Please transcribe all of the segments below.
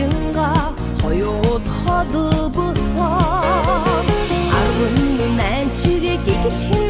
хилинга хоёул хол босоо. Арван нанчиг гиглхэн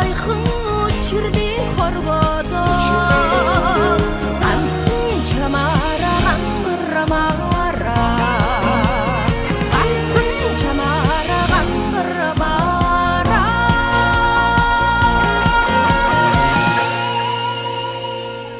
айқын от жердей қорбай